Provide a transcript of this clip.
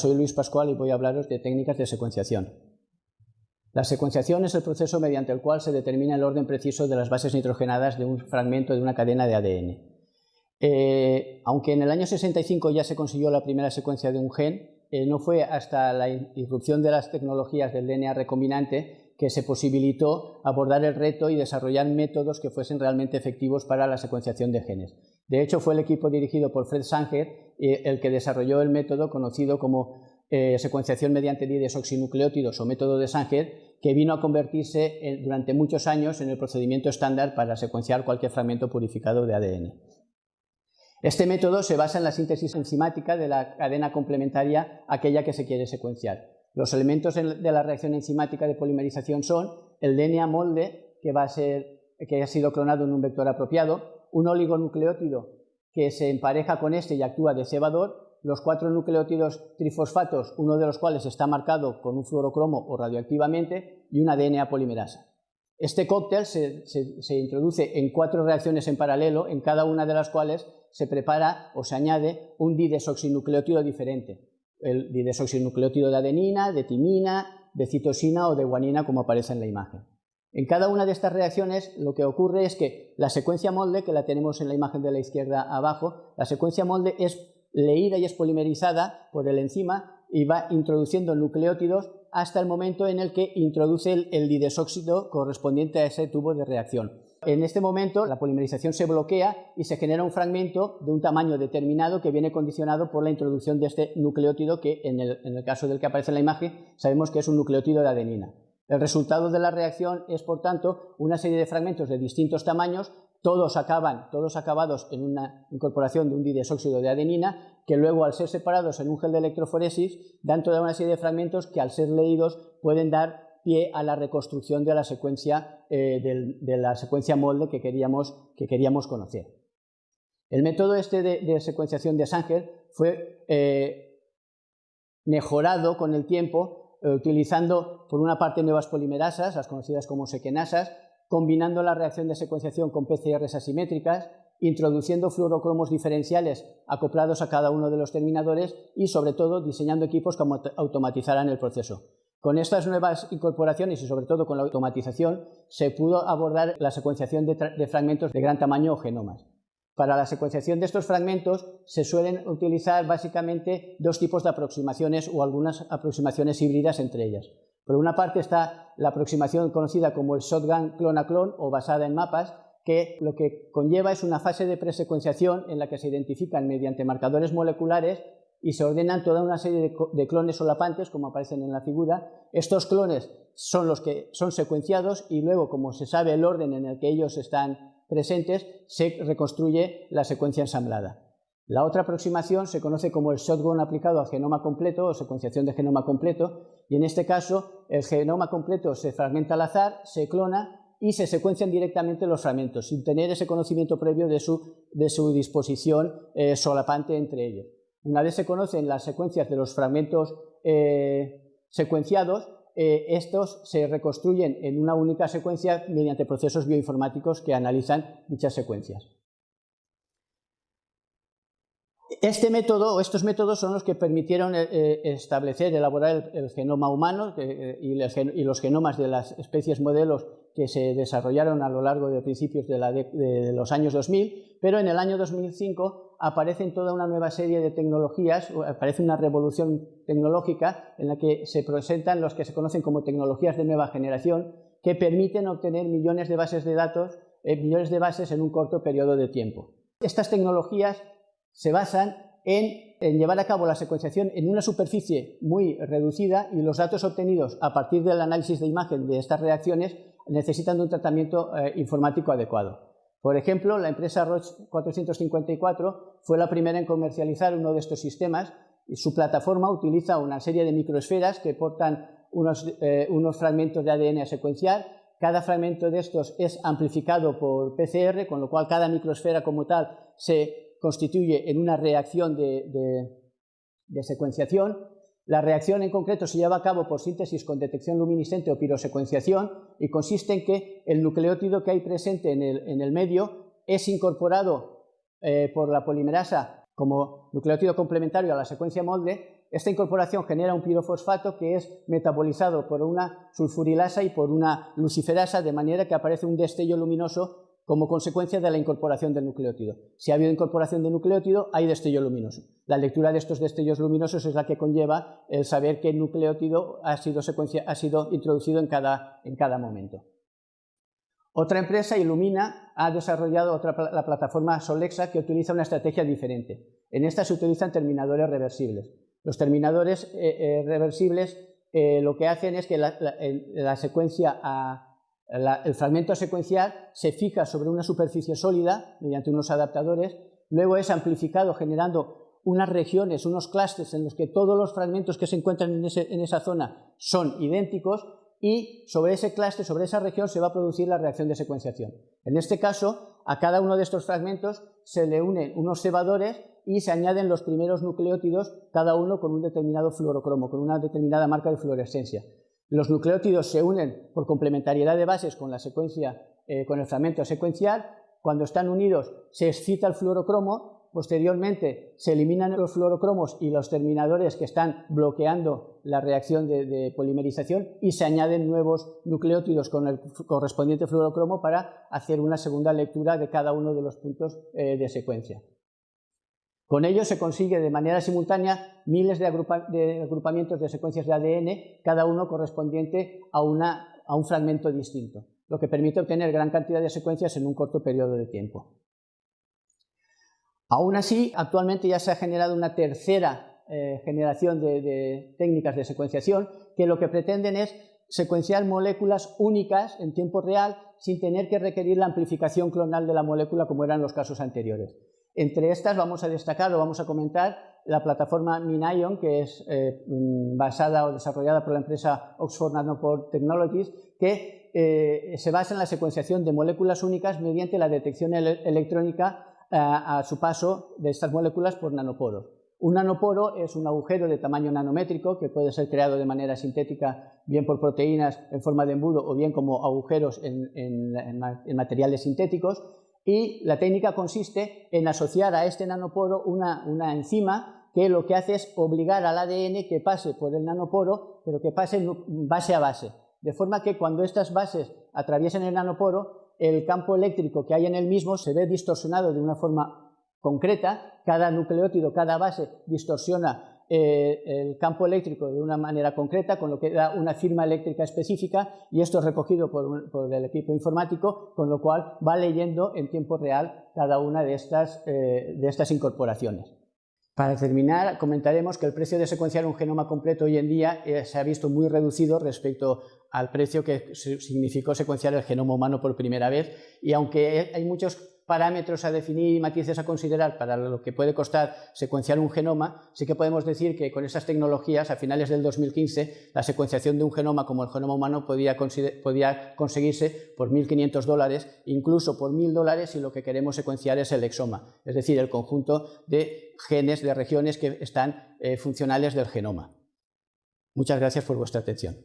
soy Luis Pascual y voy a hablaros de técnicas de secuenciación. La secuenciación es el proceso mediante el cual se determina el orden preciso de las bases nitrogenadas de un fragmento de una cadena de ADN. Eh, aunque en el año 65 ya se consiguió la primera secuencia de un gen, eh, no fue hasta la irrupción de las tecnologías del DNA recombinante que se posibilitó abordar el reto y desarrollar métodos que fuesen realmente efectivos para la secuenciación de genes. De hecho, fue el equipo dirigido por Fred Sanger eh, el que desarrolló el método conocido como secuenciación mediante didesoxinucleótidos o método de Sanger, que vino a convertirse durante muchos años en el procedimiento estándar para secuenciar cualquier fragmento purificado de ADN. Este método se basa en la síntesis enzimática de la cadena complementaria aquella que se quiere secuenciar. Los elementos de la reacción enzimática de polimerización son el DNA molde, que, va a ser, que ha sido clonado en un vector apropiado, un oligonucleótido que se empareja con este y actúa de cebador, los cuatro nucleótidos trifosfatos, uno de los cuales está marcado con un fluorocromo o radioactivamente, y una DNA polimerasa. Este cóctel se, se, introduce en cuatro reacciones en paralelo, en cada una de las cuales se prepara o se añade un didesoxinucleótido diferente. El didesoxinucleótido de adenina, de timina, de citosina o de guanina, como aparece en la imagen. En cada una de estas reacciones lo que ocurre es que la secuencia molde, que la tenemos en la imagen de la izquierda abajo, la secuencia molde es leída y es polimerizada por el enzima y va introduciendo nucleótidos hasta el momento en el que introduce el, el didesóxido correspondiente a ese tubo de reacción. En este momento la polimerización se bloquea y se genera un fragmento de un tamaño determinado que viene condicionado por la introducción de este nucleótido que en el, en el caso del que aparece en la imagen sabemos que es un nucleótido de adenina. El resultado de la reacción es, por tanto, una serie de fragmentos de distintos tamaños todos acaban, todos acabados en una incorporación de un didesóxido de adenina, que luego al ser separados en un gel de electroforesis dan toda una serie de fragmentos que al ser leídos pueden dar pie a la reconstrucción de la secuencia, eh, de, la secuencia molde que queríamos, que queríamos conocer. El método este de, secuenciación de Sanger fue eh, mejorado con el tiempo utilizando por una parte nuevas polimerasas, las conocidas como sequenasas, combinando la reacción de secuenciación con PCRs asimétricas, introduciendo fluorocromos diferenciales acoplados a cada uno de los terminadores y, sobre todo, diseñando equipos que automatizaran el proceso. Con estas nuevas incorporaciones y sobre todo con la automatización se pudo abordar la secuenciación de, fragmentos de gran tamaño o genomas. Para la secuenciación de estos fragmentos se suelen utilizar básicamente dos tipos de aproximaciones o algunas aproximaciones híbridas entre ellas. Por una parte está la aproximación conocida como el shotgun clona-clon o basada en mapas, que lo que conlleva es una fase de presecuenciación en la que se identifican mediante marcadores moleculares y se ordenan toda una serie de, clones solapantes, como aparecen en la figura. Estos clones son los que son secuenciados y luego, como se sabe el orden en el que ellos están presentes, se reconstruye la secuencia ensamblada. La otra aproximación se conoce como el shotgun aplicado al genoma completo o secuenciación de genoma completo y en este caso el genoma completo se fragmenta al azar, se clona y se secuencian directamente los fragmentos sin tener ese conocimiento previo de su, de su disposición eh, solapante entre ellos. Una vez se conocen las secuencias de los fragmentos eh, secuenciados, eh, estos se reconstruyen en una única secuencia mediante procesos bioinformáticos que analizan dichas secuencias. Este método o estos métodos son los que permitieron eh, establecer, elaborar el, genoma humano y, los genomas de las especies modelos que se desarrollaron a lo largo de principios de los años 2000, pero en el año 2005 aparecen toda una nueva serie de tecnologías, aparece una revolución tecnológica en la que se presentan los que se conocen como tecnologías de nueva generación que permiten obtener millones de bases de datos, eh, millones de bases en un corto periodo de tiempo. Estas tecnologías se basan en, llevar a cabo la secuenciación en una superficie muy reducida y los datos obtenidos a partir del análisis de imagen de estas reacciones necesitan de un tratamiento eh, informático adecuado. Por ejemplo, la empresa Roche 454 fue la primera en comercializar uno de estos sistemas y su plataforma utiliza una serie de microesferas que portan unos, eh, unos fragmentos de ADN a secuenciar. Cada fragmento de estos es amplificado por PCR, con lo cual cada microesfera como tal se constituye en una reacción de, de, de secuenciación la reacción en concreto se lleva a cabo por síntesis con detección luminiscente o pirosecuenciación y consiste en que el nucleótido que hay presente en el, medio es incorporado eh, por la polimerasa como nucleótido complementario a la secuencia molde. Esta incorporación genera un pirofosfato que es metabolizado por una sulfurilasa y por una luciferasa, de manera que aparece un destello luminoso como consecuencia de la incorporación del nucleótido. Si ha habido incorporación de nucleótido, hay destello luminoso. La lectura de estos destellos luminosos es la que conlleva el saber qué nucleótido ha sido, introducido en cada, en cada momento. Otra empresa, Illumina, ha desarrollado la plataforma Solexa que utiliza una estrategia diferente. En esta se utilizan terminadores reversibles. Los terminadores eh, eh, reversibles eh, lo que hacen es que la, la secuencia a, el fragmento secuencial se fija sobre una superficie sólida mediante unos adaptadores, luego es amplificado generando unas regiones, unos clústeres en los que todos los fragmentos que se encuentran en, esa zona son idénticos y sobre ese clúster, sobre esa región, se va a producir la reacción de secuenciación. En este caso, a cada uno de estos fragmentos se le unen unos cebadores y se añaden los primeros nucleótidos, cada uno con un determinado fluorocromo, con una determinada marca de fluorescencia. Los nucleótidos se unen por complementariedad de bases con la secuencia, eh, con el fragmento secuencial. Cuando están unidos se excita el fluorocromo, posteriormente se eliminan los fluorocromos y los terminadores que están bloqueando la reacción de, polimerización y se añaden nuevos nucleótidos con el correspondiente fluorocromo para hacer una segunda lectura de cada uno de los puntos eh, de secuencia. Con ello se consigue de manera simultánea miles de, agrupamientos de secuencias de ADN, cada uno correspondiente a, un fragmento distinto, lo que permite obtener gran cantidad de secuencias en un corto periodo de tiempo. Aún así, actualmente ya se ha generado una tercera eh, generación de técnicas de secuenciación que lo que pretenden es secuenciar moléculas únicas en tiempo real sin tener que requerir la amplificación clonal de la molécula como eran los casos anteriores. Entre estas vamos a destacar o vamos a comentar la plataforma MinION, que es eh, mm, basada o desarrollada por la empresa Oxford Nanopore Technologies, que eh, se basa en la secuenciación de moléculas únicas mediante la detección electrónica eh, a su paso de estas moléculas por nanoporos. Un nanoporo es un agujero de tamaño nanométrico que puede ser creado de manera sintética, bien por proteínas en forma de embudo o bien como agujeros en materiales sintéticos y la técnica consiste en asociar a este nanoporo una, enzima que lo que hace es obligar al ADN que pase por el nanoporo, pero que pase base a base. De forma que cuando estas bases atraviesen el nanoporo, el campo eléctrico que hay en el mismo se ve distorsionado de una forma concreta, cada nucleótido, cada base distorsiona eh, el campo eléctrico de una manera concreta, con lo que da una firma eléctrica específica y esto es recogido por, el equipo informático, con lo cual va leyendo en tiempo real cada una de estas, eh, de estas incorporaciones. Para terminar, comentaremos que el precio de secuenciar un genoma completo hoy en día eh, se ha visto muy reducido respecto al precio que significó secuenciar el genoma humano por primera vez y aunque hay muchos parámetros a definir y matices a considerar para lo que puede costar secuenciar un genoma, sí que podemos decir que con esas tecnologías, a finales del 2015, la secuenciación de un genoma como el genoma humano podía, conseguirse por 1.500 dólares, incluso por 1.000 dólares si lo que queremos secuenciar es el exoma, es decir, el conjunto de genes, de regiones que están eh, funcionales del genoma. Muchas gracias por vuestra atención.